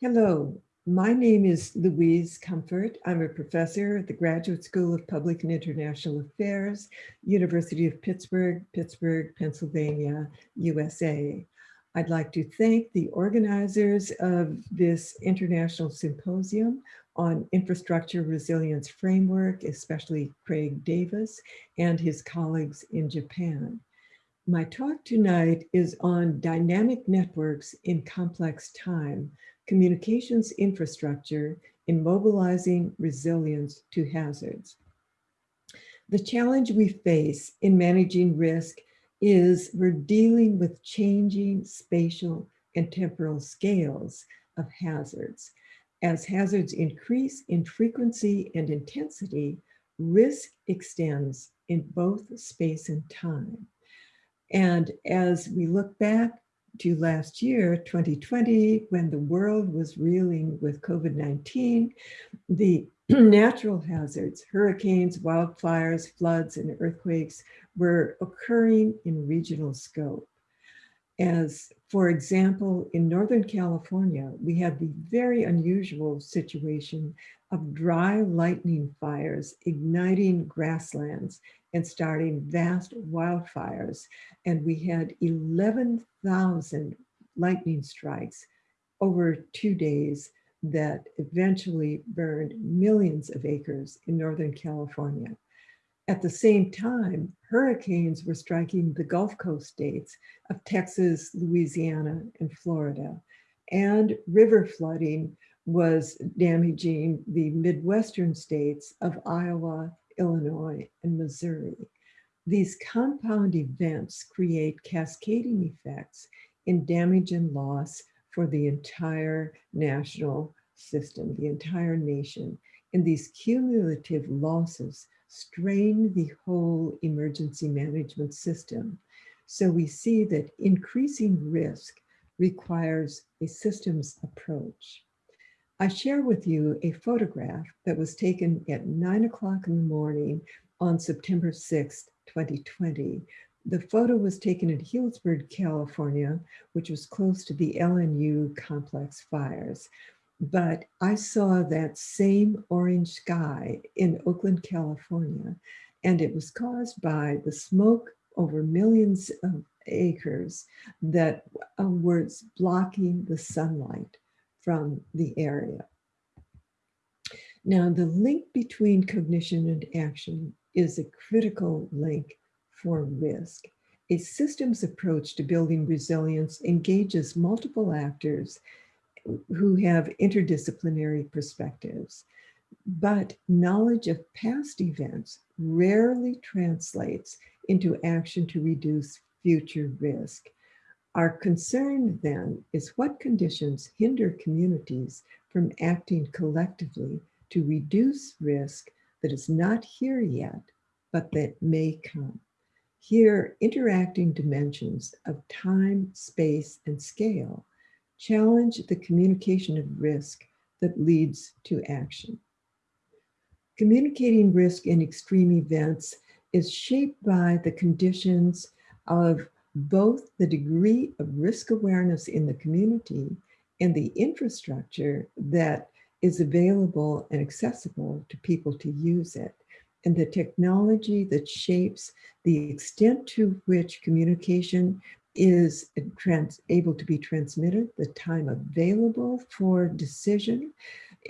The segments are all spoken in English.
Hello, my name is Louise Comfort. I'm a professor at the Graduate School of Public and International Affairs, University of Pittsburgh, Pittsburgh, Pennsylvania, USA. I'd like to thank the organizers of this international symposium on infrastructure resilience framework, especially Craig Davis and his colleagues in Japan. My talk tonight is on dynamic networks in complex time, communications infrastructure in mobilizing resilience to hazards. The challenge we face in managing risk is we're dealing with changing spatial and temporal scales of hazards. As hazards increase in frequency and intensity, risk extends in both space and time. And as we look back to last year, 2020, when the world was reeling with COVID-19, the natural hazards, hurricanes, wildfires, floods, and earthquakes were occurring in regional scope. As, for example, in Northern California, we had the very unusual situation of dry lightning fires igniting grasslands and starting vast wildfires. And we had 11,000 lightning strikes over two days that eventually burned millions of acres in Northern California. At the same time, hurricanes were striking the Gulf Coast states of Texas, Louisiana, and Florida. And river flooding was damaging the Midwestern states of Iowa, Illinois, and Missouri. These compound events create cascading effects in damage and loss for the entire national system, the entire nation. And these cumulative losses strain the whole emergency management system. So we see that increasing risk requires a systems approach. I share with you a photograph that was taken at nine o'clock in the morning on September 6th, 2020. The photo was taken in Healdsburg, California, which was close to the LNU complex fires. But I saw that same orange sky in Oakland, California, and it was caused by the smoke over millions of acres that uh, was blocking the sunlight from the area. Now, the link between cognition and action is a critical link for risk. A systems approach to building resilience engages multiple actors who have interdisciplinary perspectives. But knowledge of past events rarely translates into action to reduce future risk. Our concern then is what conditions hinder communities from acting collectively to reduce risk that is not here yet, but that may come. Here, interacting dimensions of time, space, and scale challenge the communication of risk that leads to action. Communicating risk in extreme events is shaped by the conditions of both the degree of risk awareness in the community and the infrastructure that is available and accessible to people to use it and the technology that shapes the extent to which communication is trans able to be transmitted, the time available for decision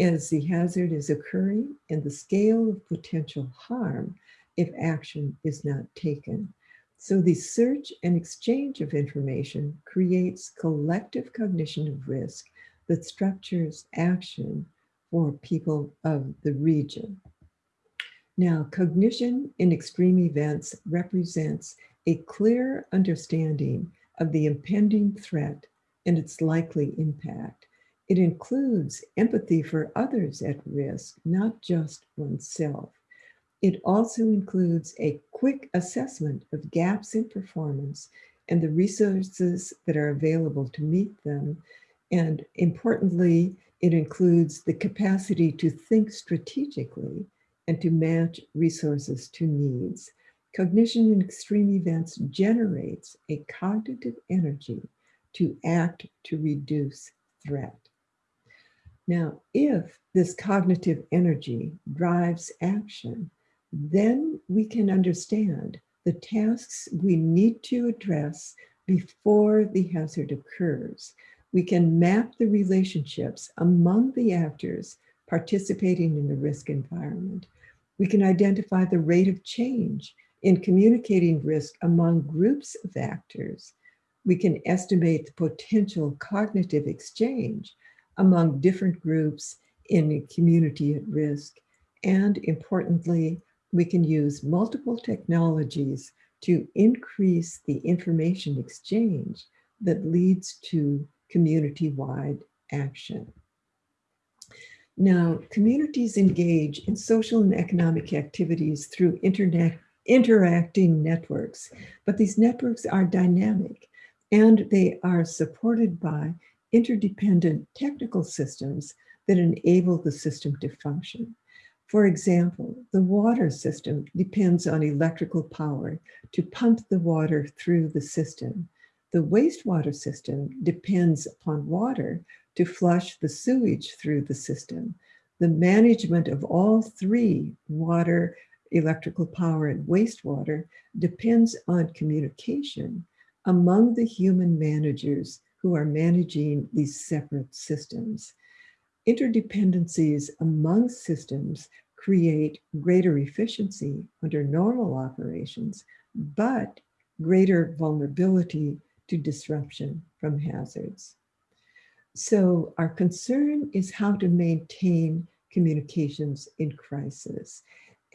as the hazard is occurring, and the scale of potential harm if action is not taken. So the search and exchange of information creates collective cognition of risk that structures action for people of the region. Now, cognition in extreme events represents a clear understanding of the impending threat and its likely impact. It includes empathy for others at risk, not just oneself. It also includes a quick assessment of gaps in performance and the resources that are available to meet them. And importantly, it includes the capacity to think strategically and to match resources to needs. Cognition in extreme events generates a cognitive energy to act to reduce threat. Now, if this cognitive energy drives action, then we can understand the tasks we need to address before the hazard occurs. We can map the relationships among the actors participating in the risk environment. We can identify the rate of change in communicating risk among groups of actors. We can estimate the potential cognitive exchange among different groups in a community at risk. And importantly, we can use multiple technologies to increase the information exchange that leads to community-wide action. Now, communities engage in social and economic activities through internet interacting networks, but these networks are dynamic and they are supported by interdependent technical systems that enable the system to function. For example, the water system depends on electrical power to pump the water through the system. The wastewater system depends upon water to flush the sewage through the system. The management of all three, water, electrical power, and wastewater, depends on communication among the human managers who are managing these separate systems. Interdependencies among systems create greater efficiency under normal operations, but greater vulnerability to disruption from hazards. So our concern is how to maintain communications in crisis.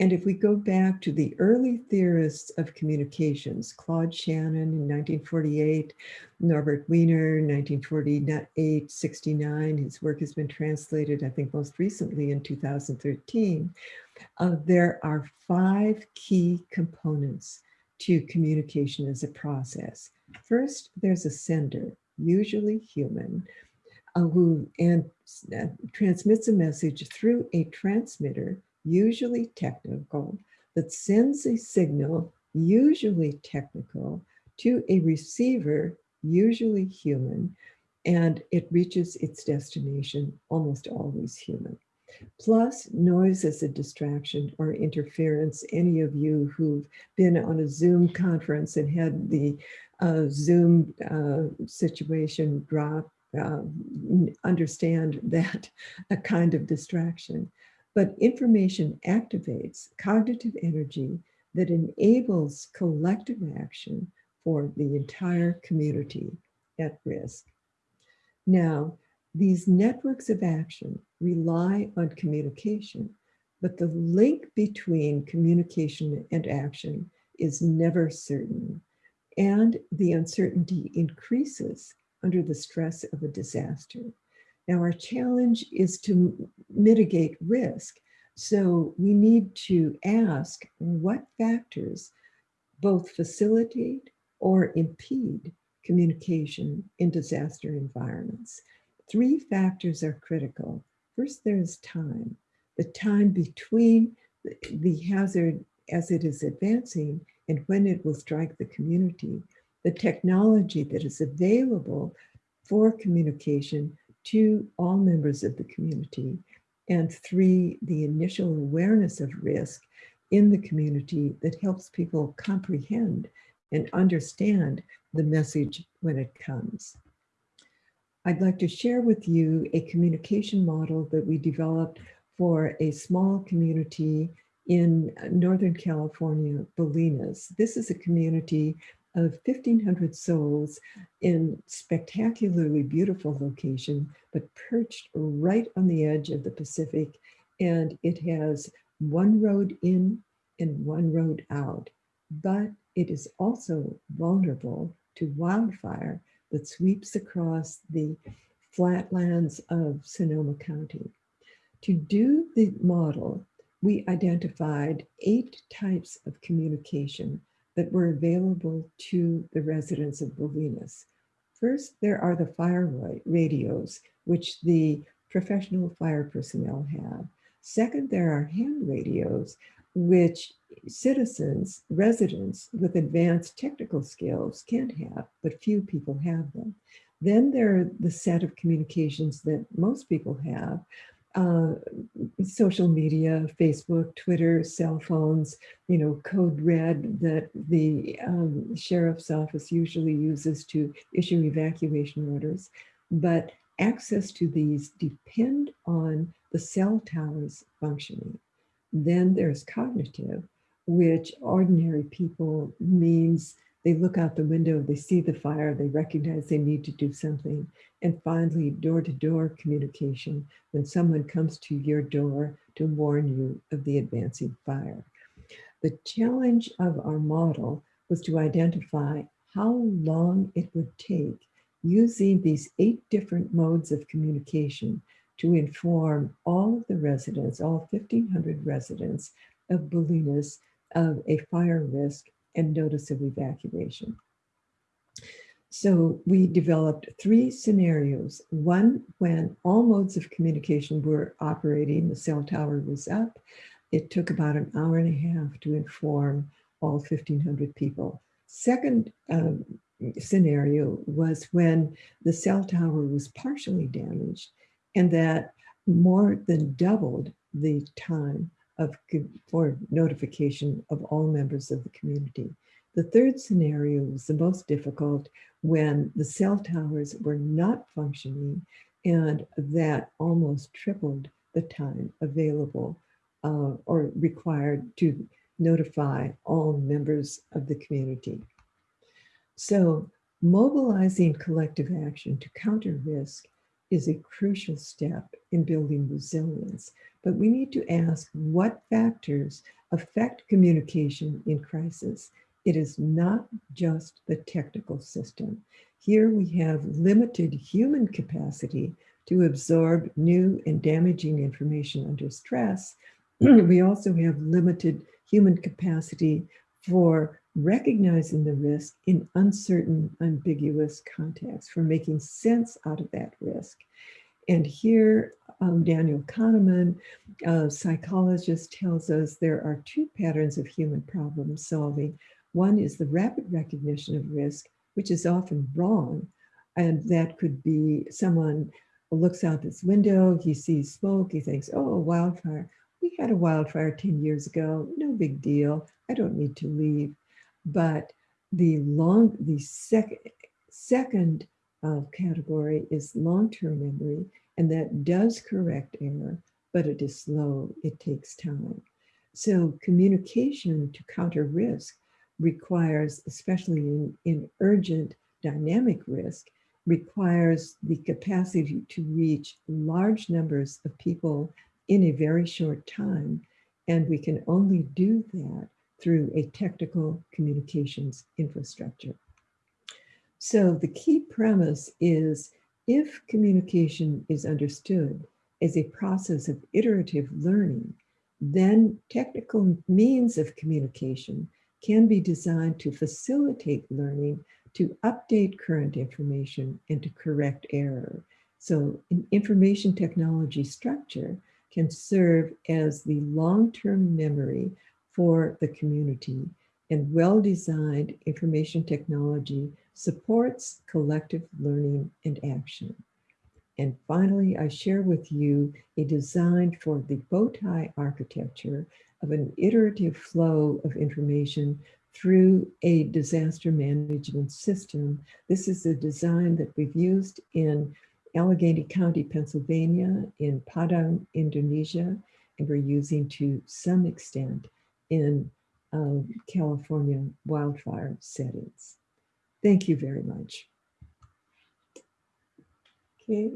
And if we go back to the early theorists of communications, Claude Shannon in 1948, Norbert Wiener, 1948, 69, his work has been translated, I think most recently in 2013, uh, there are five key components to communication as a process. First, there's a sender, usually human, uh, who and, uh, transmits a message through a transmitter, usually technical, that sends a signal, usually technical, to a receiver, usually human, and it reaches its destination, almost always human. Plus noise as a distraction or interference. Any of you who've been on a Zoom conference and had the uh, Zoom uh, situation drop uh, understand that a kind of distraction. But information activates cognitive energy that enables collective action for the entire community at risk. Now, these networks of action rely on communication, but the link between communication and action is never certain. And the uncertainty increases under the stress of a disaster. Now our challenge is to mitigate risk. So we need to ask what factors both facilitate or impede communication in disaster environments. Three factors are critical. First, there's time. The time between the hazard as it is advancing and when it will strike the community the technology that is available for communication to all members of the community. And three, the initial awareness of risk in the community that helps people comprehend and understand the message when it comes. I'd like to share with you a communication model that we developed for a small community in Northern California, Bolinas. This is a community of 1,500 souls in spectacularly beautiful location, but perched right on the edge of the Pacific. And it has one road in and one road out, but it is also vulnerable to wildfire that sweeps across the flatlands of Sonoma County. To do the model, we identified eight types of communication that were available to the residents of Bolinas. First, there are the fire radios, which the professional fire personnel have. Second, there are hand radios which citizens, residents with advanced technical skills can't have, but few people have them. Then there are the set of communications that most people have, uh, social media, Facebook, Twitter, cell phones, you know, code red that the um, sheriff's office usually uses to issue evacuation orders. But access to these depend on the cell towers functioning. Then there's cognitive, which ordinary people means they look out the window, they see the fire, they recognize they need to do something. And finally, door-to-door -door communication, when someone comes to your door to warn you of the advancing fire. The challenge of our model was to identify how long it would take using these eight different modes of communication to inform all of the residents, all 1,500 residents of Bolinas of a fire risk and notice of evacuation. So we developed three scenarios. One, when all modes of communication were operating, the cell tower was up. It took about an hour and a half to inform all 1,500 people. Second um, scenario was when the cell tower was partially damaged and that more than doubled the time of for notification of all members of the community. The third scenario was the most difficult when the cell towers were not functioning and that almost tripled the time available uh, or required to notify all members of the community. So mobilizing collective action to counter risk is a crucial step in building resilience, but we need to ask what factors affect communication in crisis. It is not just the technical system. Here we have limited human capacity to absorb new and damaging information under stress. we also have limited human capacity for recognizing the risk in uncertain, ambiguous contexts, for making sense out of that risk. And here, um, Daniel Kahneman, a psychologist, tells us there are two patterns of human problem solving. One is the rapid recognition of risk, which is often wrong. And that could be someone looks out this window, he sees smoke, he thinks, oh, a wildfire. We had a wildfire 10 years ago, no big deal. I don't need to leave. But the long, the second, second uh, category is long-term memory, and that does correct error, but it is slow, it takes time. So communication to counter risk requires, especially in, in urgent dynamic risk, requires the capacity to reach large numbers of people in a very short time. And we can only do that through a technical communications infrastructure. So the key premise is if communication is understood as a process of iterative learning, then technical means of communication can be designed to facilitate learning, to update current information, and to correct error. So an information technology structure can serve as the long-term memory for the community and well-designed information technology supports collective learning and action. And finally, I share with you a design for the bowtie architecture of an iterative flow of information through a disaster management system. This is a design that we've used in Allegheny County, Pennsylvania, in Padang, Indonesia, and we're using to some extent in uh, California wildfire settings. Thank you very much. Okay,